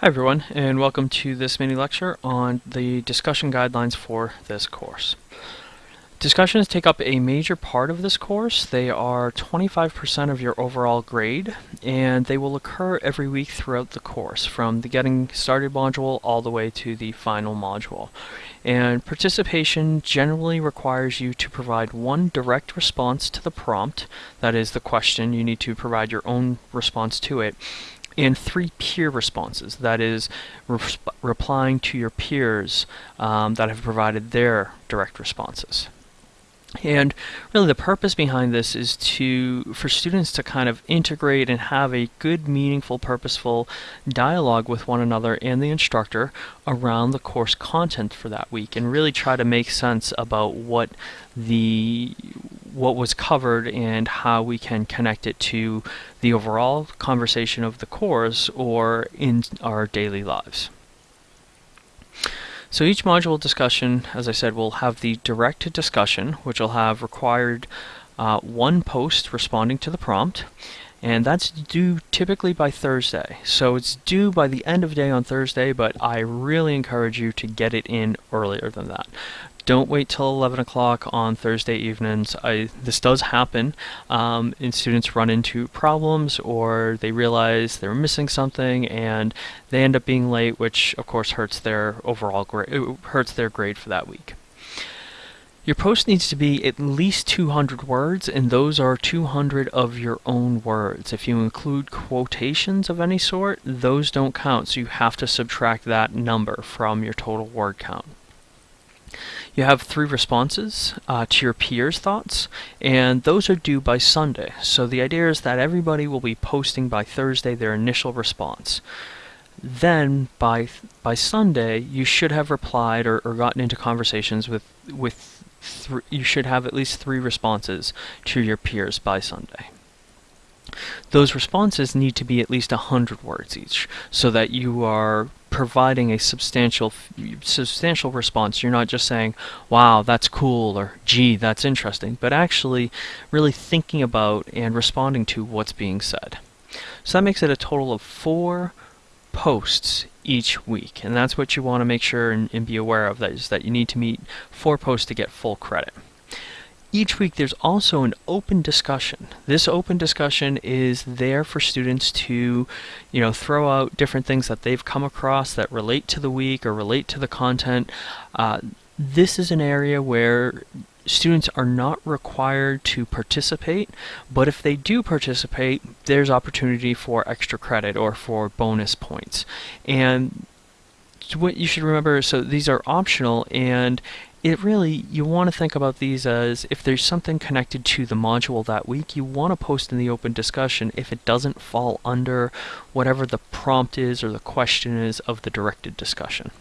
Hi everyone, and welcome to this mini lecture on the discussion guidelines for this course. Discussions take up a major part of this course. They are 25% of your overall grade, and they will occur every week throughout the course, from the Getting Started module all the way to the final module. And participation generally requires you to provide one direct response to the prompt, that is the question, you need to provide your own response to it, and three peer responses, that is, re replying to your peers um, that have provided their direct responses. And really the purpose behind this is to for students to kind of integrate and have a good, meaningful, purposeful dialogue with one another and the instructor around the course content for that week and really try to make sense about what the what was covered and how we can connect it to the overall conversation of the course or in our daily lives. So each module discussion, as I said, will have the direct discussion, which will have required uh, one post responding to the prompt, and that's due typically by Thursday. So it's due by the end of day on Thursday, but I really encourage you to get it in earlier than that. Don't wait till 11 o'clock on Thursday evenings. I, this does happen, um, and students run into problems or they realize they're missing something and they end up being late, which of course hurts their overall grade, hurts their grade for that week. Your post needs to be at least 200 words, and those are 200 of your own words. If you include quotations of any sort, those don't count, so you have to subtract that number from your total word count. You have three responses uh, to your peers' thoughts, and those are due by Sunday. So the idea is that everybody will be posting by Thursday their initial response. Then by by Sunday, you should have replied or, or gotten into conversations with with you should have at least three responses to your peers by Sunday. Those responses need to be at least 100 words each so that you are providing a substantial substantial response. You're not just saying, "Wow, that's cool," or "Gee, that's interesting," but actually really thinking about and responding to what's being said. So that makes it a total of four posts each week, and that's what you want to make sure and, and be aware of. That is that you need to meet four posts to get full credit each week there's also an open discussion. This open discussion is there for students to, you know, throw out different things that they've come across that relate to the week or relate to the content. Uh, this is an area where students are not required to participate, but if they do participate, there's opportunity for extra credit or for bonus points. And what you should remember, so these are optional, and it really, you want to think about these as if there's something connected to the module that week, you want to post in the open discussion if it doesn't fall under whatever the prompt is or the question is of the directed discussion.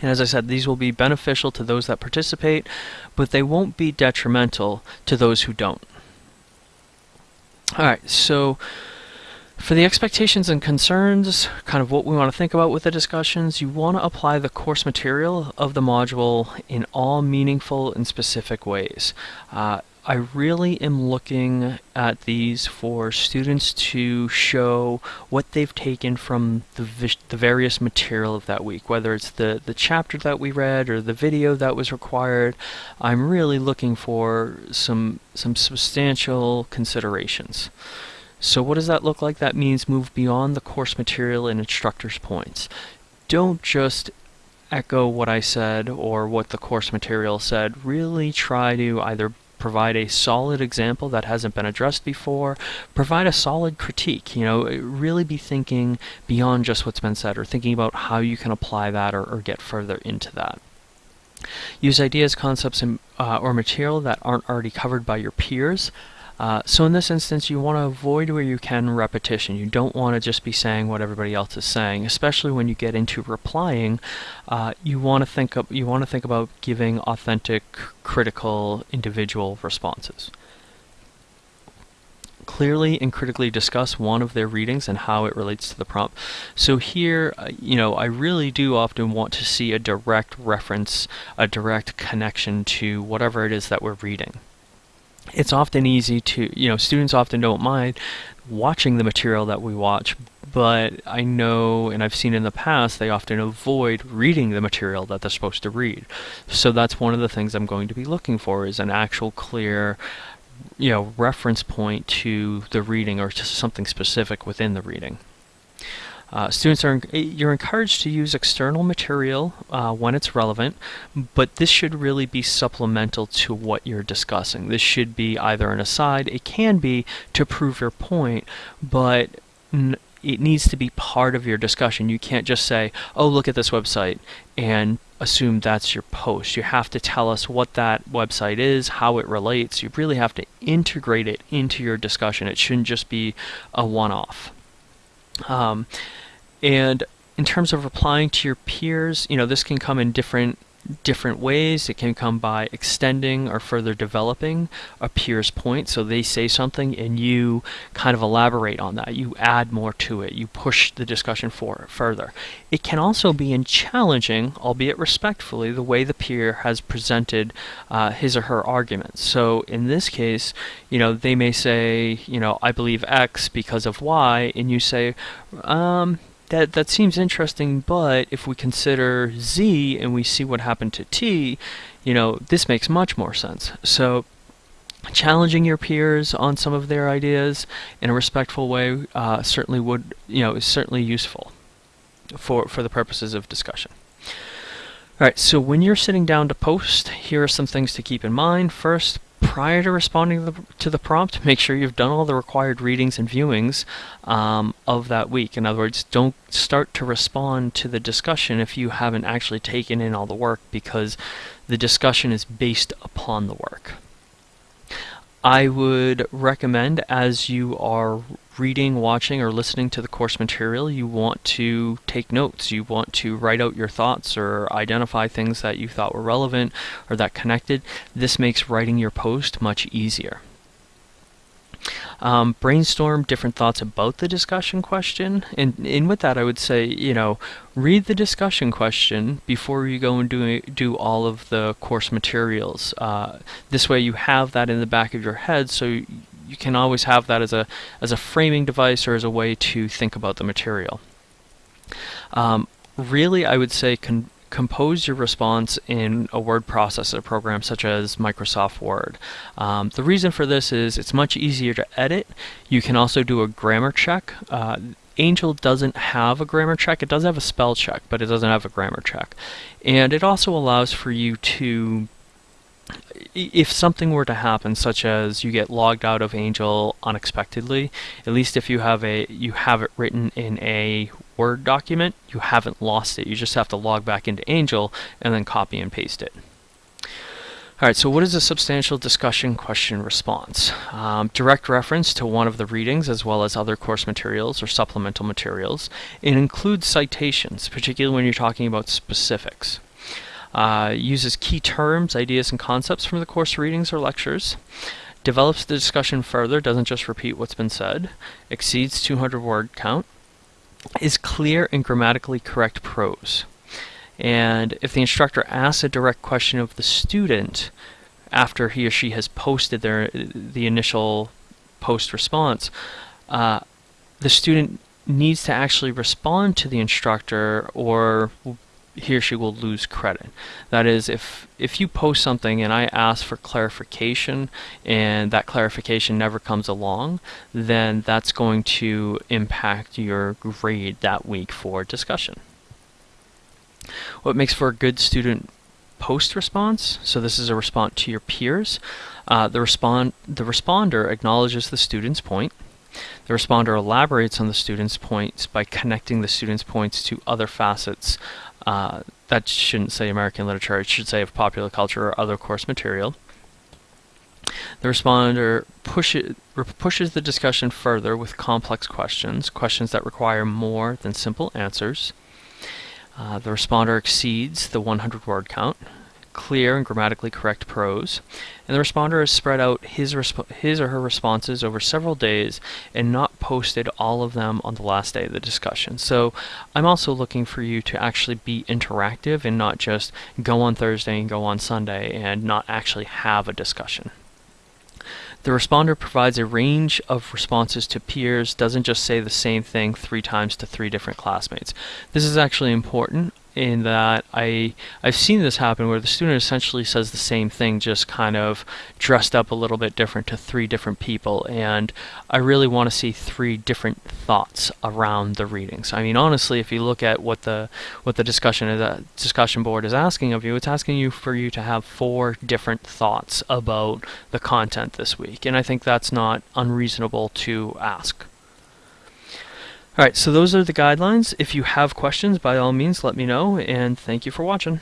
And as I said, these will be beneficial to those that participate, but they won't be detrimental to those who don't. Alright, so for the expectations and concerns, kind of what we want to think about with the discussions, you want to apply the course material of the module in all meaningful and specific ways. Uh, I really am looking at these for students to show what they've taken from the, the various material of that week, whether it's the, the chapter that we read or the video that was required. I'm really looking for some, some substantial considerations. So what does that look like? That means move beyond the course material and instructor's points. Don't just echo what I said or what the course material said. Really try to either provide a solid example that hasn't been addressed before, provide a solid critique, you know, really be thinking beyond just what's been said or thinking about how you can apply that or, or get further into that. Use ideas, concepts, and, uh, or material that aren't already covered by your peers. Uh, so in this instance, you want to avoid where you can repetition. You don't want to just be saying what everybody else is saying, especially when you get into replying. Uh, you want to think of, you want to think about giving authentic, critical, individual responses. Clearly and critically discuss one of their readings and how it relates to the prompt. So here, uh, you know, I really do often want to see a direct reference, a direct connection to whatever it is that we're reading. It's often easy to, you know, students often don't mind watching the material that we watch, but I know and I've seen in the past they often avoid reading the material that they're supposed to read. So that's one of the things I'm going to be looking for is an actual clear you know reference point to the reading or to something specific within the reading. Uh, students are you're encouraged to use external material uh, when it's relevant, but this should really be supplemental to what you're discussing. This should be either an aside, it can be to prove your point, but it needs to be part of your discussion. You can't just say, "Oh, look at this website," and assume that's your post. You have to tell us what that website is, how it relates. You really have to integrate it into your discussion. It shouldn't just be a one-off. Um, and in terms of replying to your peers, you know, this can come in different different ways. It can come by extending or further developing a peer's point. So they say something and you kind of elaborate on that. You add more to it. You push the discussion for further. It can also be in challenging, albeit respectfully, the way the peer has presented uh, his or her arguments. So in this case, you know, they may say, you know, I believe X because of Y, and you say, um, that that seems interesting, but if we consider Z and we see what happened to T, you know, this makes much more sense. So challenging your peers on some of their ideas in a respectful way uh, certainly would, you know, is certainly useful for, for the purposes of discussion. Alright, so when you're sitting down to post, here are some things to keep in mind. First, prior to responding to the prompt, make sure you've done all the required readings and viewings um, of that week. In other words, don't start to respond to the discussion if you haven't actually taken in all the work because the discussion is based upon the work. I would recommend as you are reading, watching, or listening to the course material, you want to take notes. You want to write out your thoughts or identify things that you thought were relevant or that connected. This makes writing your post much easier. Um, brainstorm different thoughts about the discussion question. And, and with that, I would say, you know, read the discussion question before you go and do, do all of the course materials. Uh, this way you have that in the back of your head so you can always have that as a, as a framing device or as a way to think about the material. Um, really, I would say compose your response in a word processor program such as Microsoft Word. Um, the reason for this is it's much easier to edit. You can also do a grammar check. Uh, Angel doesn't have a grammar check. It does have a spell check, but it doesn't have a grammar check. And it also allows for you to if something were to happen, such as you get logged out of Angel unexpectedly, at least if you have a you have it written in a Word document, you haven't lost it. You just have to log back into Angel and then copy and paste it. Alright, so what is a substantial discussion question response? Um, direct reference to one of the readings as well as other course materials or supplemental materials. It includes citations, particularly when you're talking about specifics. Uh, uses key terms, ideas, and concepts from the course readings or lectures. Develops the discussion further, doesn't just repeat what's been said. Exceeds 200 word count is clear and grammatically correct prose. And if the instructor asks a direct question of the student after he or she has posted their the initial post response, uh, the student needs to actually respond to the instructor or he or she will lose credit. That is, if if you post something and I ask for clarification and that clarification never comes along, then that's going to impact your grade that week for discussion. What makes for a good student post response? So this is a response to your peers. Uh, the respond the responder acknowledges the student's point. The responder elaborates on the student's points by connecting the student's points to other facets uh, that shouldn't say American literature, it should say of popular culture or other course material. The responder pushes, pushes the discussion further with complex questions, questions that require more than simple answers. Uh, the responder exceeds the 100 word count clear and grammatically correct prose, and the responder has spread out his, his or her responses over several days and not posted all of them on the last day of the discussion. So I'm also looking for you to actually be interactive and not just go on Thursday and go on Sunday and not actually have a discussion. The responder provides a range of responses to peers, doesn't just say the same thing three times to three different classmates. This is actually important in that I I've seen this happen where the student essentially says the same thing just kind of dressed up a little bit different to three different people and I really want to see three different thoughts around the readings. I mean honestly if you look at what the what the discussion is, uh, discussion board is asking of you it's asking you for you to have four different thoughts about the content this week and I think that's not unreasonable to ask. Alright, so those are the guidelines. If you have questions, by all means, let me know, and thank you for watching.